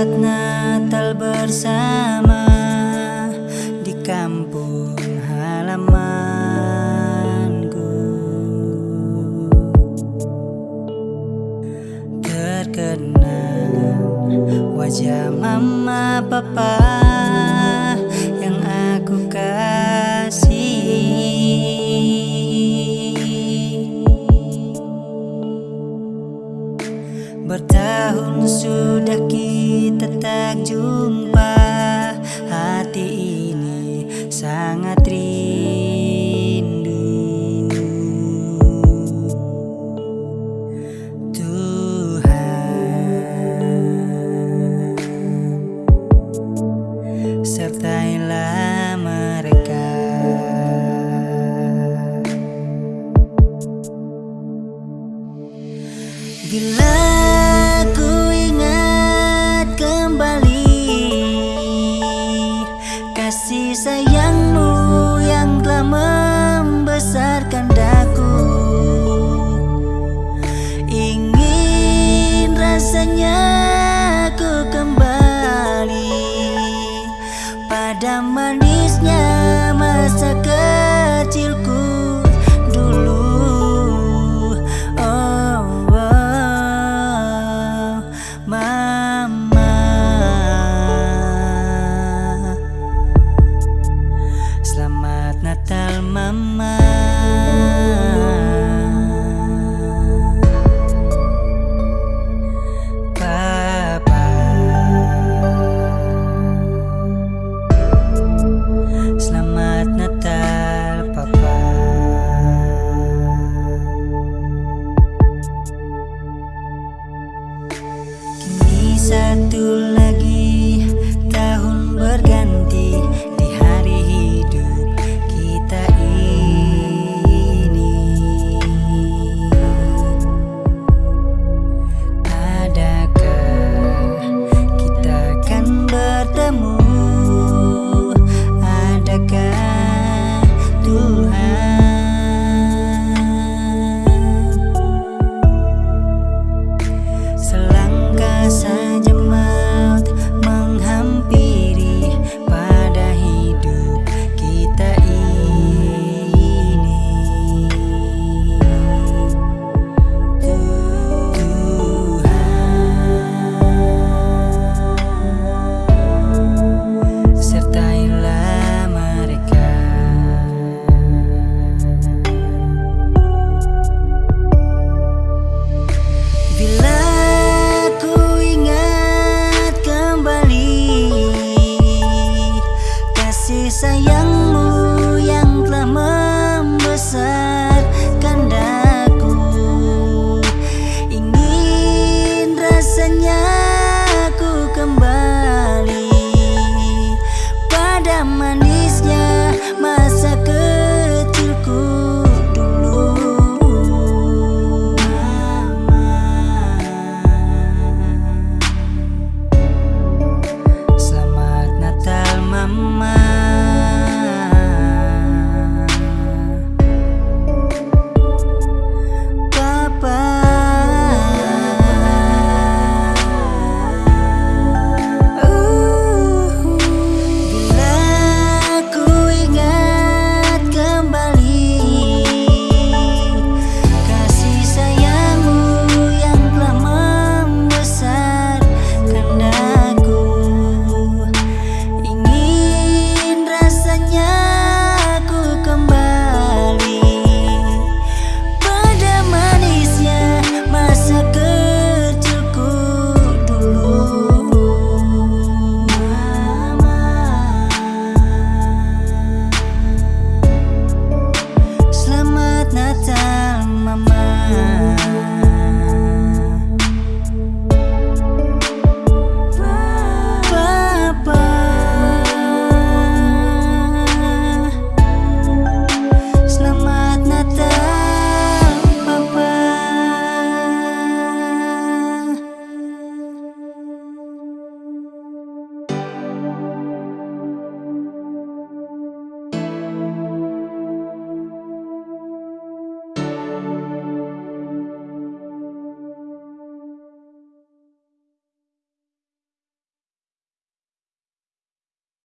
saat Natal bersama di kampung halamanku. Terkenang wajah mama papa Bertahun sudah kita tak jumpa. Hati ini sangat rindu. Tuhan Sertailah mereka. Bila Sayangmu yang telah membesarkan daku. Ingin rasanya kasih sayangmu. not done.